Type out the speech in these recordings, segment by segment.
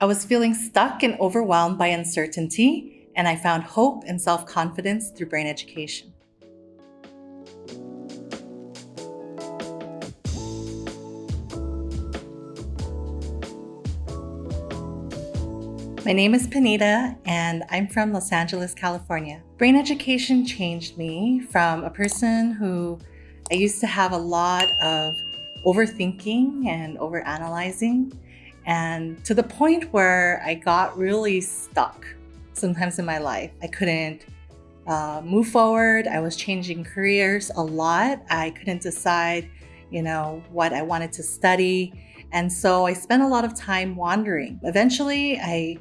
I was feeling stuck and overwhelmed by uncertainty, and I found hope and self confidence through brain education. My name is Panita, and I'm from Los Angeles, California. Brain education changed me from a person who I used to have a lot of overthinking and overanalyzing and to the point where I got really stuck sometimes in my life. I couldn't uh, move forward. I was changing careers a lot. I couldn't decide, you know, what I wanted to study. And so I spent a lot of time wandering. Eventually, I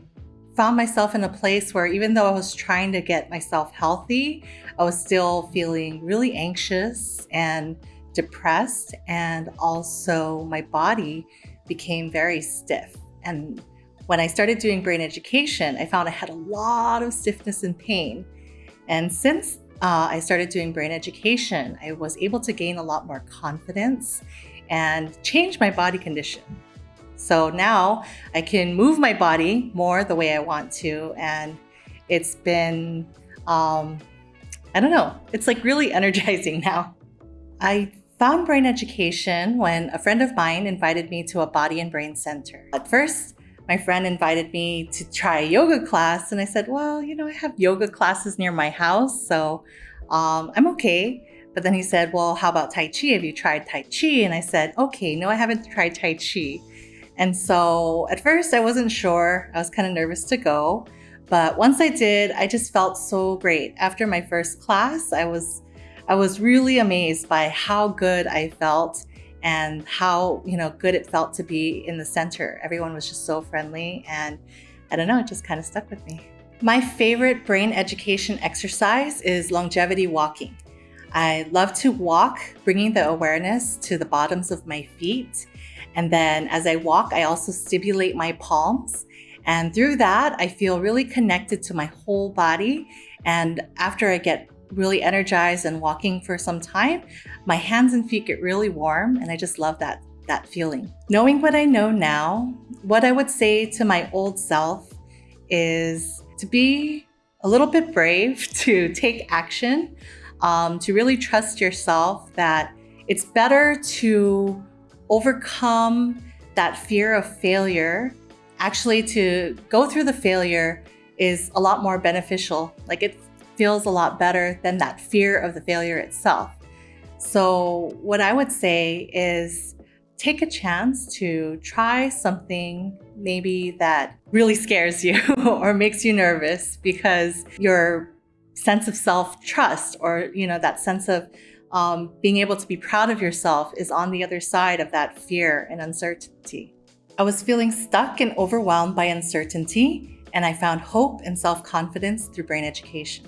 found myself in a place where even though I was trying to get myself healthy, I was still feeling really anxious and depressed. And also, my body became very stiff. And when I started doing brain education, I found I had a lot of stiffness and pain. And since uh, I started doing brain education, I was able to gain a lot more confidence and change my body condition. So now I can move my body more the way I want to. And it's been, um, I don't know, it's like really energizing now. I found brain education when a friend of mine invited me to a body and brain center. At first, my friend invited me to try a yoga class, and I said, Well, you know, I have yoga classes near my house, so um, I'm okay. But then he said, Well, how about Tai Chi? Have you tried Tai Chi? And I said, Okay, no, I haven't tried Tai Chi. And so at first, I wasn't sure. I was kind of nervous to go. But once I did, I just felt so great. After my first class, I was I was really amazed by how good I felt and how, you know, good it felt to be in the center. Everyone was just so friendly and I don't know, it just kind of stuck with me. My favorite brain education exercise is longevity walking. I love to walk, bringing the awareness to the bottoms of my feet. And then as I walk, I also stimulate my palms. And through that, I feel really connected to my whole body. And after I get really energized and walking for some time, my hands and feet get really warm and I just love that that feeling. Knowing what I know now, what I would say to my old self is to be a little bit brave, to take action, um, to really trust yourself that it's better to overcome that fear of failure. Actually, to go through the failure is a lot more beneficial. Like it feels a lot better than that fear of the failure itself. So, what I would say is take a chance to try something maybe that really scares you or makes you nervous because your sense of self-trust or you know that sense of um, being able to be proud of yourself is on the other side of that fear and uncertainty. I was feeling stuck and overwhelmed by uncertainty, and I found hope and self-confidence through brain education.